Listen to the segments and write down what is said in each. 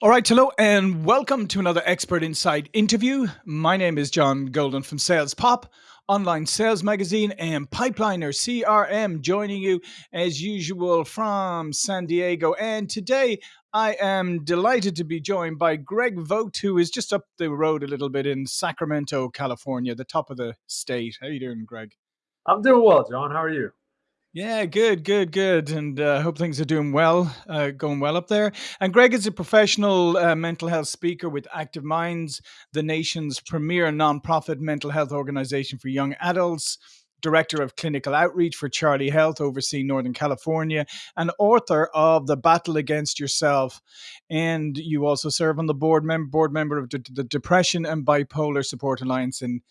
All right, hello, and welcome to another Expert Insight interview. My name is John Golden from Sales Pop, online sales magazine, and Pipeliner CRM, joining you as usual from San Diego. And today I am delighted to be joined by Greg Vogt, who is just up the road a little bit in Sacramento, California, the top of the state. How are you doing, Greg? I'm doing well, John. How are you? Yeah, good, good, good. And uh, hope things are doing well, uh, going well up there. And Greg is a professional uh, mental health speaker with Active Minds, the nation's premier nonprofit mental health organization for young adults. Director of Clinical Outreach for Charlie Health, overseeing Northern California, and author of The Battle Against Yourself. And you also serve on the board, mem- board member of the, the Depression and Bipolar Support Alliance in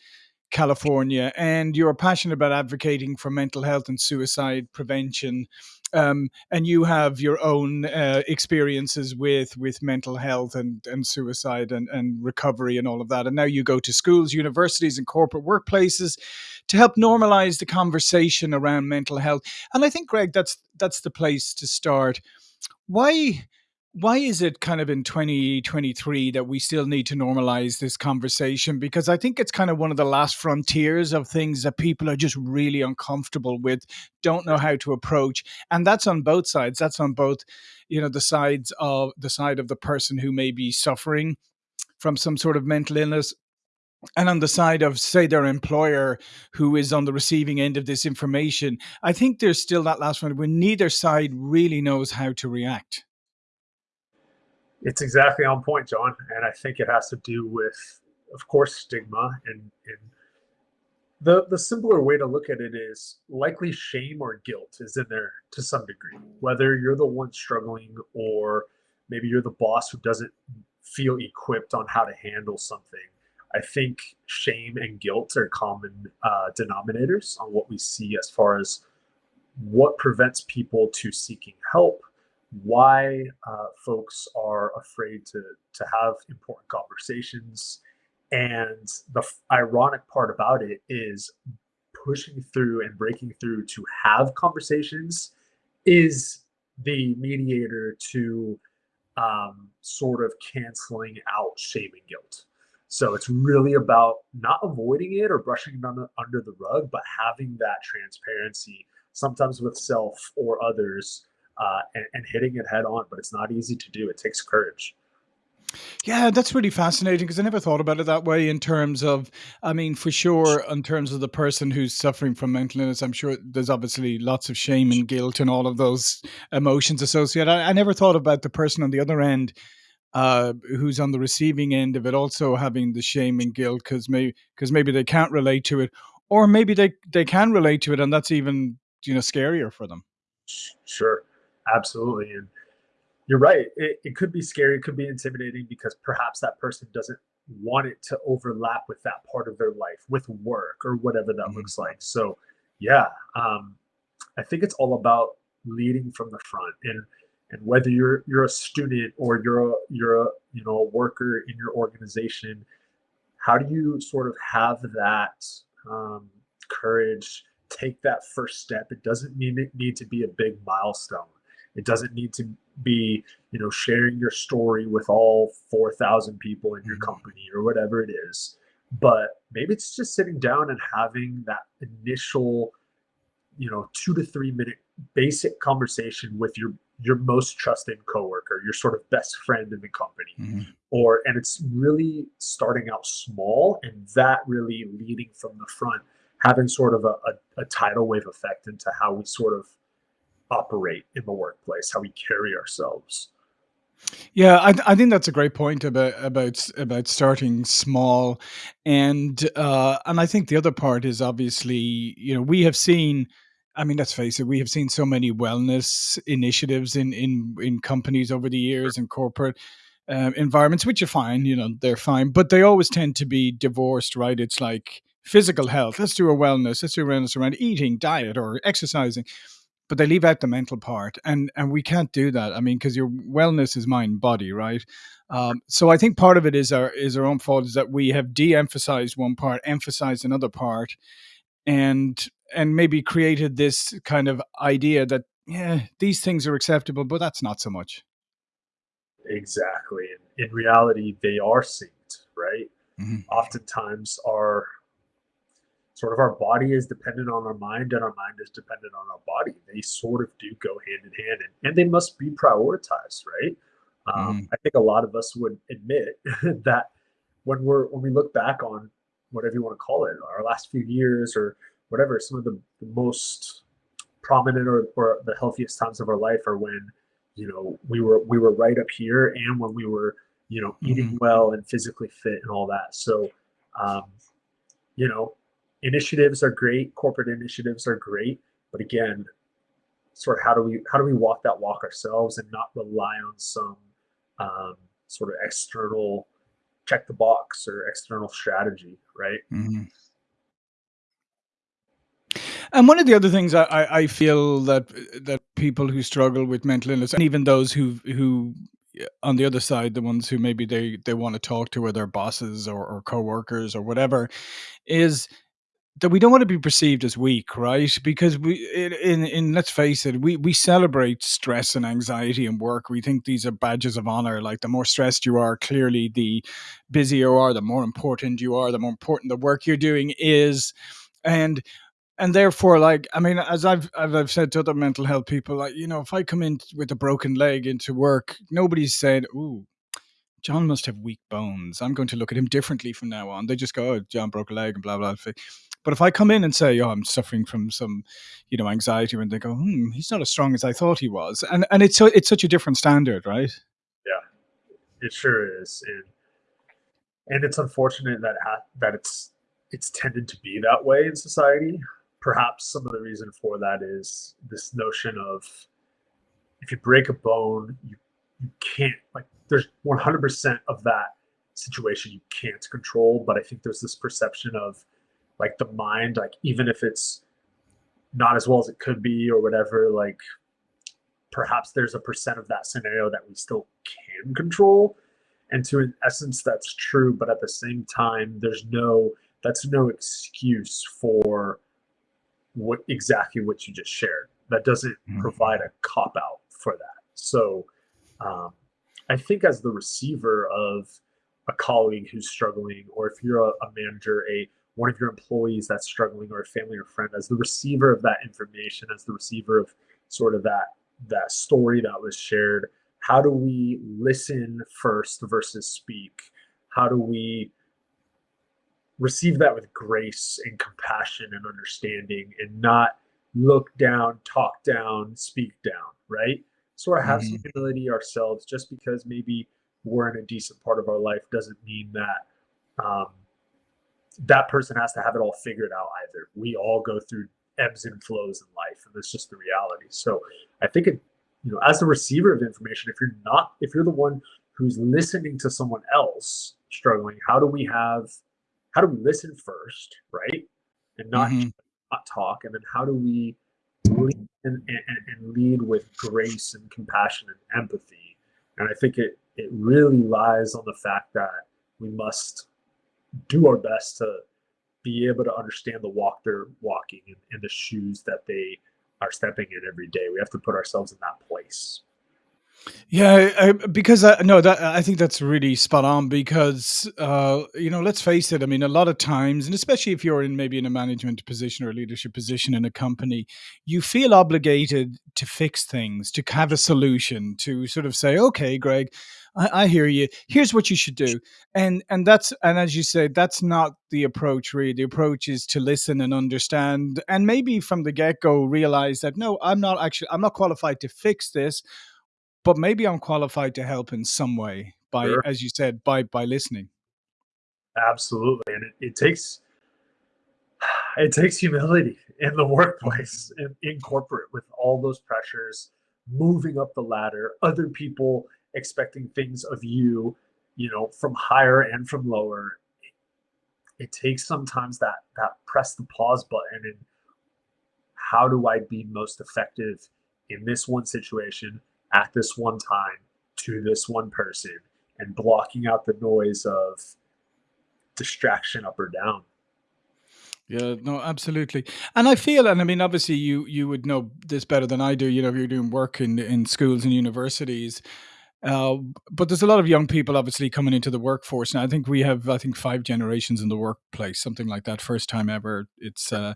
California, and you're passionate about advocating for mental health and suicide prevention. Um, and you have your own uh, experiences with with mental health and, and suicide and, and recovery and all of that. And now you go to schools, universities, and corporate workplaces to help normalize the conversation around mental health. And I think, Greg, that's that's the place to start. Why why is it kind of in 2023 that we still need to normalize this conversation? Because I think it's kind of one of the last frontiers of things that people are just really uncomfortable with, don't know how to approach. And that's on both sides. That's on both, you know, the sides of the side of the person who may be suffering from some sort of mental illness and on the side of say their employer who is on the receiving end of this information i think there's still that last one where neither side really knows how to react it's exactly on point, John. And I think it has to do with, of course, stigma. And, and the, the simpler way to look at it is likely shame or guilt is in there to some degree. Whether you're the one struggling or maybe you're the boss who doesn't feel equipped on how to handle something. I think shame and guilt are common uh, denominators on what we see as far as what prevents people to seeking help why uh, folks are afraid to to have important conversations. And the ironic part about it is pushing through and breaking through to have conversations is the mediator to um, sort of canceling out shame and guilt. So it's really about not avoiding it or brushing it under, under the rug but having that transparency sometimes with self or others uh, and, and hitting it head on. But it's not easy to do. It takes courage. Yeah, that's really fascinating because I never thought about it that way in terms of, I mean, for sure, in terms of the person who's suffering from mental illness, I'm sure there's obviously lots of shame and guilt and all of those emotions associated. I, I never thought about the person on the other end uh, who's on the receiving end of it also having the shame and guilt because maybe, cause maybe they can't relate to it or maybe they, they can relate to it and that's even, you know, scarier for them. Sure. Absolutely. And you're right. It, it could be scary. It could be intimidating because perhaps that person doesn't want it to overlap with that part of their life, with work or whatever that mm-hmm. looks like. So, yeah, um, I think it's all about leading from the front and and whether you're you're a student or you're a you're a you know a worker in your organization how do you sort of have that um, courage take that first step it doesn't mean it need to be a big milestone it doesn't need to be, you know, sharing your story with all 4,000 people in your mm-hmm. company or whatever it is. But maybe it's just sitting down and having that initial, you know, two to three minute basic conversation with your your most trusted coworker, your sort of best friend in the company. Mm-hmm. Or and it's really starting out small and that really leading from the front, having sort of a, a, a tidal wave effect into how we sort of operate in the workplace, how we carry ourselves. Yeah, I, I think that's a great point about about about starting small, and uh, and I think the other part is obviously you know we have seen. I mean, let's face it, we have seen so many wellness initiatives in in in companies over the years and corporate um, environments, which are fine. You know, they're fine, but they always tend to be divorced, right? It's like physical health. Let's do a wellness. Let's do wellness around eating, diet, or exercising but they leave out the mental part and and we can't do that i mean because your wellness is mind body right um, so i think part of it is our is our own fault is that we have de-emphasized one part emphasized another part and and maybe created this kind of idea that yeah these things are acceptable but that's not so much Exactly, in reality, they are synced, right? Mhm. Oftentimes, our sort of our body is dependent on our mind, and our mind is dependent on our body. They sort of do go hand in hand, and, and they must be prioritized, right? Um, Mhm. I think a lot of us would admit that when we're when we look back on whatever you want to call it, our last few years or whatever, some of the, the most prominent or, or the healthiest times of our life are when you know we were we were right up here and when we were you know eating Mhm. well and physically fit and all that so um, you know initiatives are great corporate initiatives are great but again sort of how do we how do we walk that walk ourselves and not rely on some um, sort of external check the box or external strategy right Mhm. And one of the other things I, I, feel that that people who struggle with mental illness, and even those who who on the other side, the ones who maybe they they want to talk to, or their bosses or, or coworkers or whatever, is that we don't want to be perceived as weak, right? Because we, in, in, let's face it, we we celebrate stress and anxiety in work. We think these are badges of honor. Like the more stressed you are, clearly the busier you are, the more important you are, the more important the work you're doing is. And and therefore, like, I mean, as I've as I've said to other mental health people, like, you know, if I come in with a broken leg into work, nobody's saying, "Ooh, John must have weak bones. I'm going to look at him differently from now on." They just go, "Oh, John broke a leg," and blah blah. blah. But if I come in and say, "Oh, I'm suffering from some, you know, anxiety," and they go, "Hmm, he's not as strong as I thought he was," and and it's so it's such a different standard, right? yeah it sure is and and it's unfortunate that ha- that it's it's tended to be that way in society. Perhaps some of the reason for that is this notion of if you break a bone, you you can't like there's 100% of that situation you can't control, but I think there's this perception of like the mind, like even if it's not as well as it could be or whatever, like perhaps there's a percent of that scenario that we still can control. And to an essence that's true but at the same time there's no that's no excuse for what exactly what you just shared. That doesn't Mhm. provide a cop out for that. So um, i think as the receiver of a colleague who's struggling or if you're a, a manager a one of your employees that's struggling or a family or friend as the receiver of that information as the receiver of sort of that that story that was shared how do we listen first versus speak how do we receive that with grace and compassion and understanding and not look down, talk down, speak down, right? Sort of have some Mhm. humility ourselves just because maybe we're in a decent part of our life doesn't mean that um, that person has to have it all figured out either. We all go through ebbs and flows in life, and that's just the reality. So I think it, you know, as the receiver of information, if you're not, if you're the one who's listening to someone else struggling, how do we have how do we listen first, right? And not Mhm. not talk, and then how do we lead and, and, and lead with grace and compassion and empathy? And I think it it really lies on the fact that we must do our best to be able to understand the walk they're walking and, and the shoes that they are stepping in every day. We have to put ourselves in that place. Yeah, I, because I, no, that I think that's really spot on. Because uh, you know, let's face it. I mean, a lot of times, and especially if you're in maybe in a management position or a leadership position in a company, you feel obligated to fix things, to have a solution, to sort of say, "Okay, Greg, I, I hear you. Here's what you should do." And and that's and as you say, that's not the approach. Really, the approach is to listen and understand, and maybe from the get go realize that no, I'm not actually I'm not qualified to fix this but maybe I'm qualified to help in some way by, Sure. as you said, by by listening. Absolutely. And it, it takes it takes humility in the workplace in, in corporate with all those pressures moving up the ladder other people expecting things of you you know from higher and from lower it takes sometimes that that press the pause button and how do i be most effective in this one situation at this one time to this one person and blocking out the noise of distraction up or down Yeah, no, absolutely. And I feel, and I mean, obviously, you you would know this better than I do. You know, if you're doing work in in schools and universities, Uh, but there's a lot of young people obviously coming into the workforce now. I think we have, I think, five generations in the workplace, something like that. First time ever. It's uh,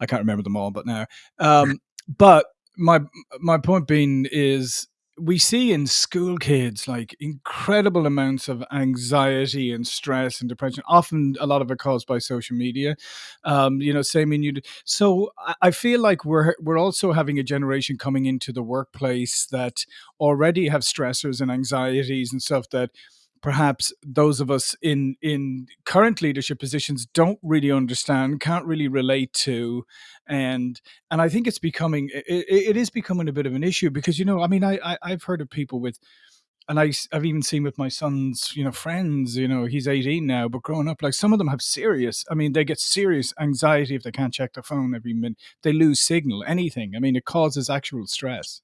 I can't remember them all, but now. Um, but my my point being is we see in school kids like incredible amounts of anxiety and stress and depression often a lot of it caused by social media um you know same in you so i feel like we're we're also having a generation coming into the workplace that already have stressors and anxieties and stuff that perhaps those of us in in current leadership positions don't really understand can't really relate to and and i think it's becoming it, it is becoming a bit of an issue because you know i mean I, I i've heard of people with and I, have even seen with my son's, you know, friends, you know, he's 18 now, but growing up, like some of them have serious, I mean, they get serious anxiety if they can't check their phone every minute. They lose signal, anything. I mean, it causes actual stress.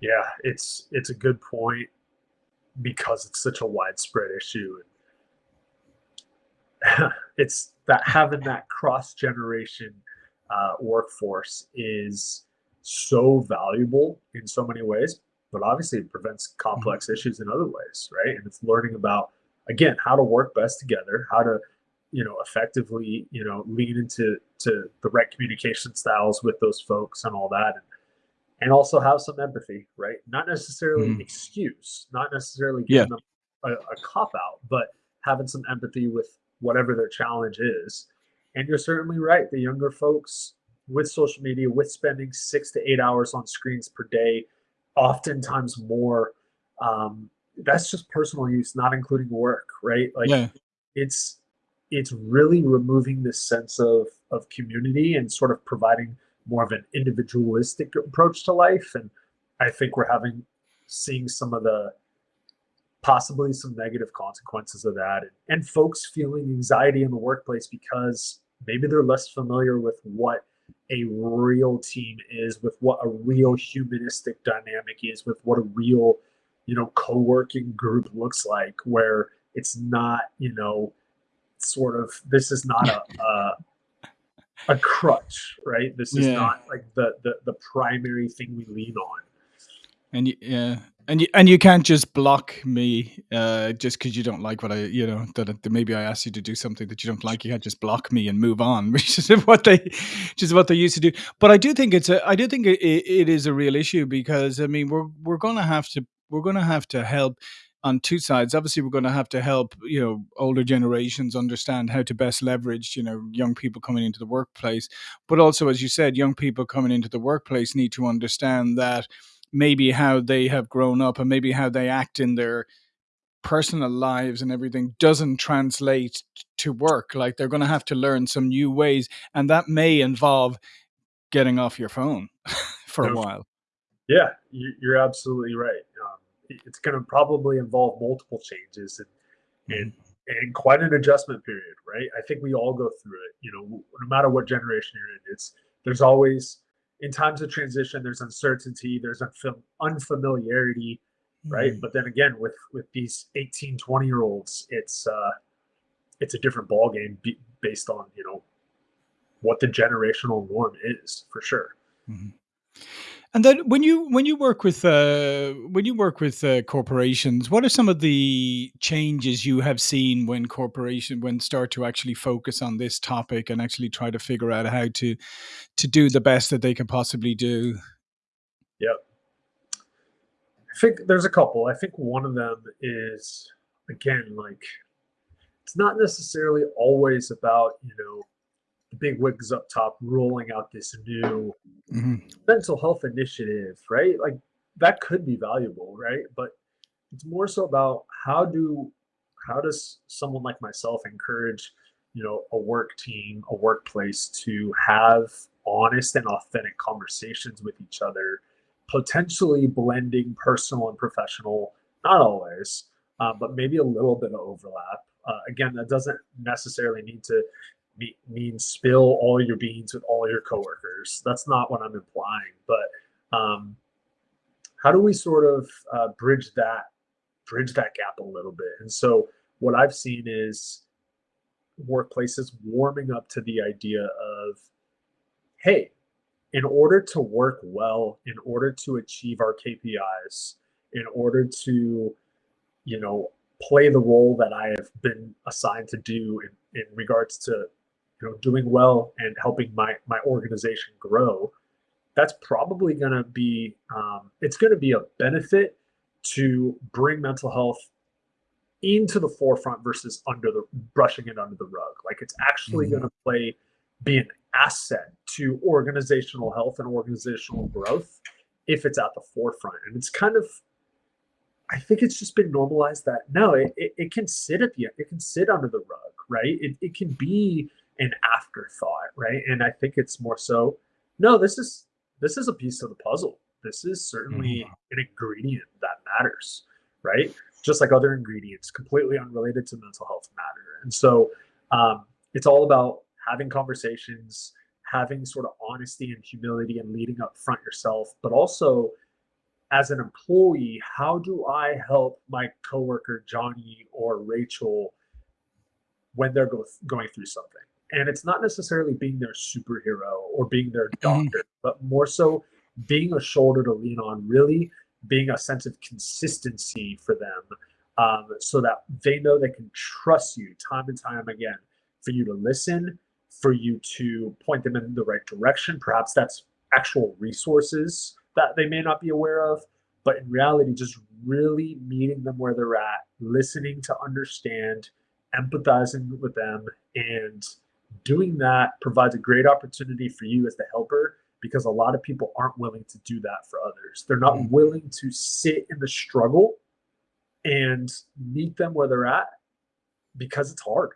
Yeah, it's it's a good point because it's such a widespread issue. it's that having that cross generation uh, workforce is so valuable in so many ways, but obviously it prevents complex mm-hmm. issues in other ways, right? And it's learning about again how to work best together, how to you know effectively you know lean into to the right communication styles with those folks and all that and and also have some empathy, right? Not necessarily mm. excuse, not necessarily giving yeah. them a, a cop out, but having some empathy with whatever their challenge is. And you're certainly right. The younger folks with social media, with spending six to eight hours on screens per day, oftentimes more, um, that's just personal use, not including work, right? Like yeah. it's it's really removing this sense of of community and sort of providing more of an individualistic approach to life. And I think we're having seeing some of the possibly some negative consequences of that and, and folks feeling anxiety in the workplace because maybe they're less familiar with what a real team is with what a real humanistic dynamic is with what a real you know co-working group looks like where it's not you know sort of this is not a, a a crutch, right? This is yeah. not like the, the the primary thing we lean on. And you, yeah, and you and you can't just block me uh, just because you don't like what I, you know, that, that, maybe I asked you to do something that you don't like. You can't just block me and move on, which is what they, which is what they used to do. But I do think it's a, I do think it, it is a real issue because I mean we're we're gonna have to we're gonna have to help on two sides. Obviously, we're going to have to help you know older generations understand how to best leverage you know young people coming into the workplace, but also, as you said, young people coming into the workplace need to understand that maybe how they have grown up and maybe how they act in their personal lives and everything doesn't translate to work. Like they're going to have to learn some new ways and that may involve getting off your phone for a while. Yeah you're absolutely right. Um, it's going to probably involve multiple changes and and mm-hmm. and quite an adjustment period, right? I think we all go through it. You know, no matter what generation you're in, it's there's always in times of transition there's uncertainty, there's unfam- unfamiliarity, right? Mm. But then again, with with these 18, 20 year olds, it's uh, it's a different ball game be- based on you know what the generational norm is for sure. Mm-hmm. And then when you when you work with uh, when you work with uh, corporations, what are some of the changes you have seen when corporation when start to actually focus on this topic and actually try to figure out how to to do the best that they can possibly do? Yep. I think there's a couple. I think one of them is again like it's not necessarily always about you know the big wigs up top rolling out this new mm-hmm. mental health initiative, right? Like that could be valuable, right? But it's more so about how do how does someone like myself encourage, you know, a work team, a workplace to have honest and authentic conversations with each other, potentially blending personal and professional, not always, uh, but maybe a little bit of overlap. Uh, again, that doesn't necessarily need to be, mean spill all your beans with all your coworkers. That's not what I'm implying. But um, how do we sort of uh, bridge that bridge that gap a little bit? And so what I've seen is workplaces warming up to the idea of, hey, in order to work well, in order to achieve our KPIs, in order to, you know, play the role that I have been assigned to do in, in regards to, you know, doing well and helping my my organization grow, that's probably going to be um, it's going to be a benefit to bring mental health into the forefront versus under the brushing it under the rug. Like it's actually mm-hmm. going to play be an asset to organizational health and organizational growth if it's at the forefront. And it's kind of I think it's just been normalized that no, it, it, it can sit at the it can sit under the rug, right? It, it can be an afterthought, right? And I think it's more so, no, this is this is a piece of the puzzle. This is certainly mm-hmm. an ingredient that matters, right? Just like other ingredients, completely unrelated to mental health matter. And so um, it's all about having conversations, having sort of honesty and humility and leading up front yourself, but also as an employee, how do I help my coworker Johnny or Rachel when they're go- going through something? And it's not necessarily being their superhero or being their mm-hmm. doctor, mm-hmm. but more so being a shoulder to lean on, really being a sense of consistency for them um, so that they know they can trust you time and time again for you to listen, for you to point them in the right direction. Perhaps that's actual resources that they may not be aware of, but in reality, just really meeting them where they're at, listening to understand, empathizing with them, and doing that provides a great opportunity for you as the helper because a lot of people aren't willing to do that for others. They're not mm. willing to sit in the struggle and meet them where they're at because it's hard.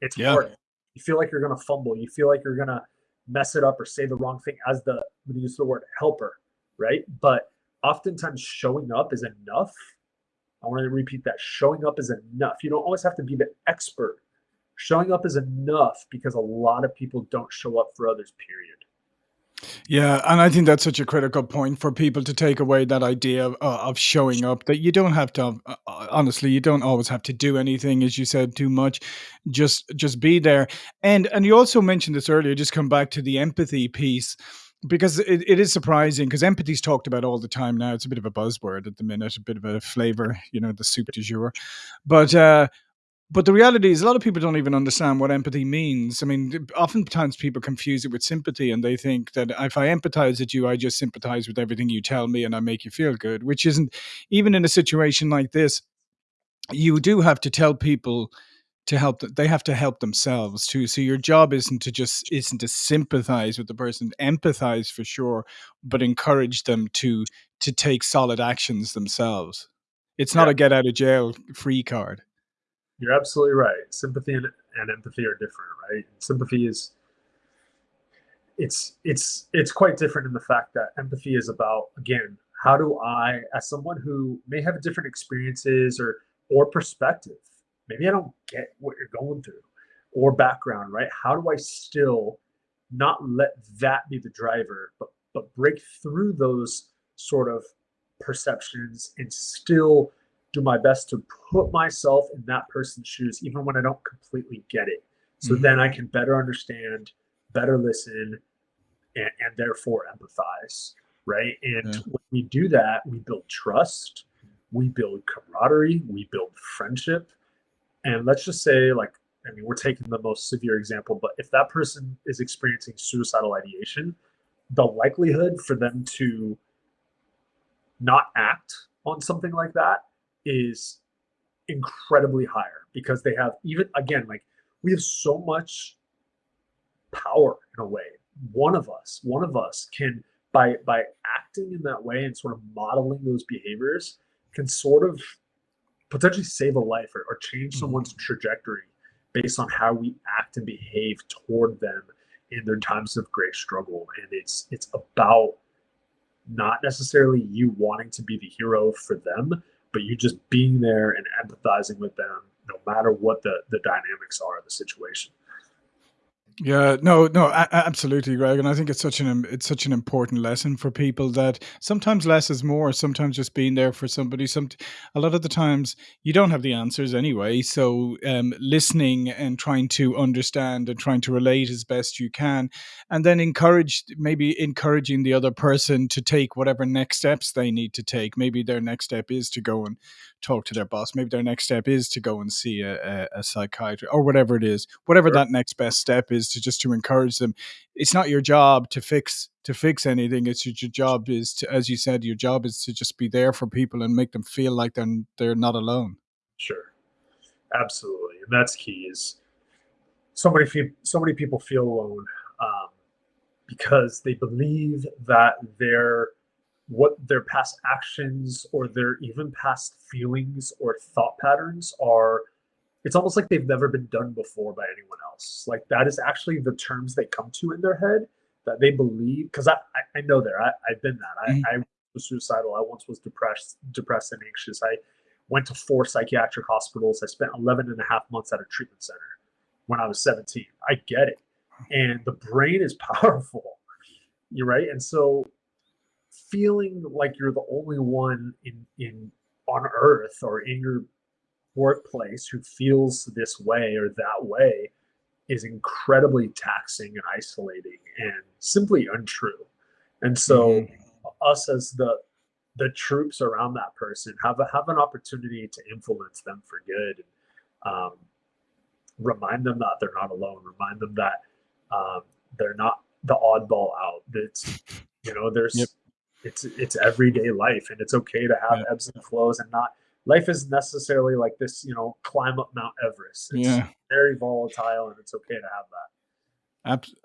It's yeah. hard. You feel like you're going to fumble. You feel like you're going to mess it up or say the wrong thing as the, I'm going to use the word helper right? But oftentimes showing up is enough. I want to repeat that showing up is enough. You don't always have to be the expert. Showing up is enough because a lot of people don't show up for others, period. Yeah, and I think that's such a critical point for people to take away that idea of, uh, of showing up. That you don't have to, uh, uh, honestly, you don't always have to do anything, as you said, too much. Just, just be there. And and you also mentioned this earlier. Just come back to the empathy piece because it, it is surprising because empathy is talked about all the time now. It's a bit of a buzzword at the minute, a bit of a flavor, you know, the soup du jour. But uh, but the reality is, a lot of people don't even understand what empathy means. I mean, oftentimes people confuse it with sympathy, and they think that if I empathize with you, I just sympathize with everything you tell me, and I make you feel good. Which isn't even in a situation like this. You do have to tell people to help them they have to help themselves too so your job isn't to just isn't to sympathize with the person empathize for sure but encourage them to to take solid actions themselves it's not yeah. a get out of jail free card you're absolutely right sympathy and, and empathy are different right sympathy is it's it's it's quite different in the fact that empathy is about again how do i as someone who may have different experiences or or perspective maybe I don't get what you're going through or background, right? How do I still not let that be the driver, but but break through those sort of perceptions and still do my best to put myself in that person's shoes, even when I don't completely get it. So mm-hmm. then I can better understand, better listen, and, and therefore empathize, right? And yeah. when we do that, we build trust, we build camaraderie, we build friendship, and let's just say, like, I mean, we're taking the most severe example, but if that person is experiencing suicidal ideation, the likelihood for them to not act on something like that is incredibly higher because they have even again like we have so much power in a way one of us one of us can by by acting in that way and sort of modeling those behaviors can sort of potentially save a life or, or change mm-hmm. someone's trajectory based on how we act and behave toward them in their times of great struggle and it's it's about not necessarily you wanting to be the hero for them but you just being there and empathizing with them no matter what the the dynamics are of the situation Yeah, no, no, a- absolutely, Greg, and I think it's such an it's such an important lesson for people that sometimes less is more. Sometimes just being there for somebody. Some a lot of the times you don't have the answers anyway. So um, listening and trying to understand and trying to relate as best you can, and then encourage maybe encouraging the other person to take whatever next steps they need to take. Maybe their next step is to go and talk to their boss. Maybe their next step is to go and see a, a, a psychiatrist or whatever it is. Whatever Sure. that next best step is to just to encourage them. It's not your job to fix to fix anything. It's your, your job is to, as you said, your job is to just be there for people and make them feel like they're they're not alone. Sure. Absolutely. And that's key is so many fe- so many people feel alone um, because they believe that their what their past actions or their even past feelings or thought patterns are it's almost like they've never been done before by anyone else. Like that is actually the terms they come to in their head that they believe because I, I i know there I, i've been that. I, mm. I was suicidal. I once was depressed depressed and anxious. I went to four psychiatric hospitals. I spent 11 and a half months at a treatment center when i was 17 i get it. And the brain is powerful. You're right? And so feeling like you're the only one in in on earth or in your workplace who feels this way or that way is incredibly taxing and isolating and simply untrue and so Mhm. us as the the troops around that person have a, have an opportunity to influence them for good and um, remind them that they're not alone remind them that um, they're not the oddball out that's you know there's Yep. It's it's everyday life and it's okay to have Yeah. ebbs and flows and not life isn't necessarily like this you know climb up mount everest it's Yeah. very volatile and it's okay to have that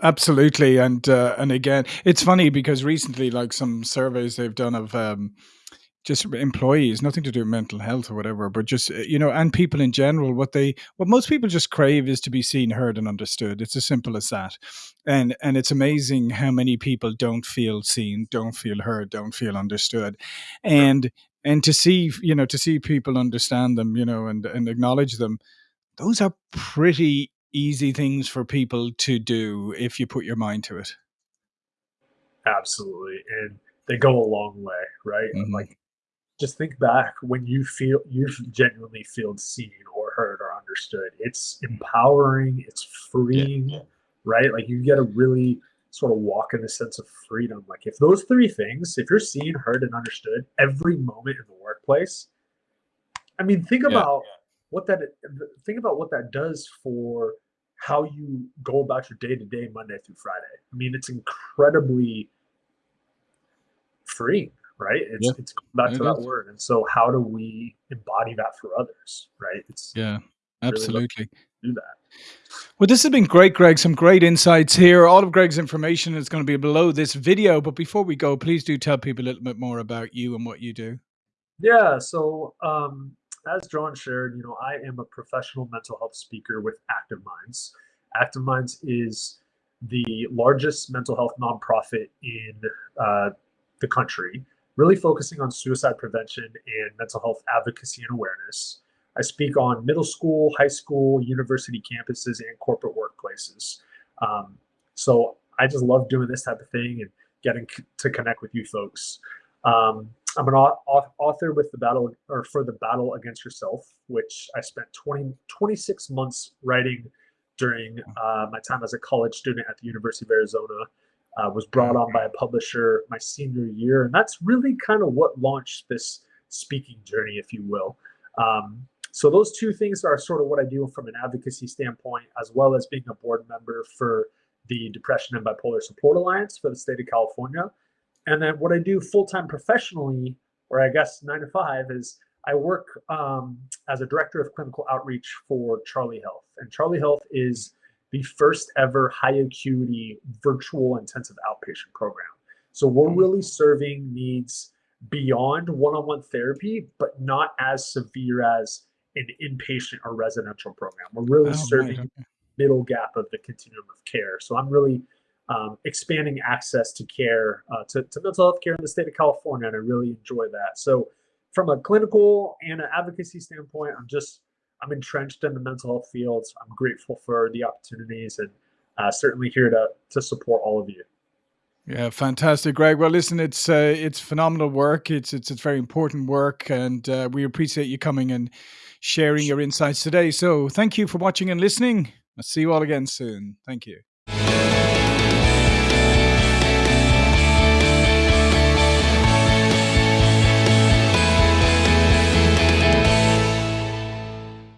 absolutely, and uh, and again, it's funny because recently, like some surveys they've done of um, just employees, nothing to do with mental health or whatever, but just uh, you know, and people in general, what they what most people just crave is to be seen, heard, and understood. It's as simple as that, and and it's amazing how many people don't feel seen, don't feel heard, don't feel understood, and and to see you know to see people understand them, you know, and and acknowledge them those are pretty easy things for people to do if you put your mind to it. absolutely and they go a long way right Mhm. like just think back when you feel you've genuinely feel seen or heard or understood. It's empowering it's Yeah. freeing right? Like you get a really sort of walk in the sense of freedom. Like if those three things if you're seen heard and understood every moment in the workplace i mean think Yeah. about what that think about what that does for how you go about your day to day monday through friday. I mean it's incredibly freeing, right? It's Yeah. it's going back to that is. word. And so how do we embody that for others, right? It's Yeah. Absolutely. to do that. Well, this has been great, Greg. Some great insights here. All of Greg's information is going to be below this video. But before we go, please do tell people a little bit more about you and what you do. Yeah. So um, as John shared, you know, I am a professional mental health speaker with Active Minds. Active Minds is the largest mental health nonprofit in uh, the country, really focusing on suicide prevention and mental health advocacy and awareness. I speak on middle school, high school, university campuses, and corporate workplaces. Um, so I just love doing this type of thing and getting to connect with you folks. Um, I'm an au- au- author with the battle or for the battle against yourself, which I spent 20, 26 months writing during uh, my time as a college student at the University of Arizona. Uh, was brought on by a publisher my senior year, and that's really kind of what launched this speaking journey, if you will. Um, so those two things are sort of what I do from an advocacy standpoint, as well as being a board member for the Depression and Bipolar Support Alliance for the state of California. And then what I do full time professionally, or I guess nine to five, is I work um, as a director of clinical outreach for Charlie Health. And Charlie Health is the first ever high acuity virtual intensive outpatient program. So we're really serving needs beyond one on one therapy, but not as severe as an inpatient or residential program. We're really Oh, right. serving Okay. middle gap of the continuum of care. So I'm really um, expanding access to care, uh, to, to mental health care in the state of California, and I really enjoy that. So from a clinical and an advocacy standpoint, I'm just I'm entrenched in the mental health fields. I'm grateful for the opportunities, and uh, certainly here to to support all of you. Yeah, fantastic, Greg. Well, listen, it's uh, it's phenomenal work. It's it's it's very important work, and uh, we appreciate you coming and sharing your insights today. So, thank you for watching and listening. I'll see you all again soon. Thank you.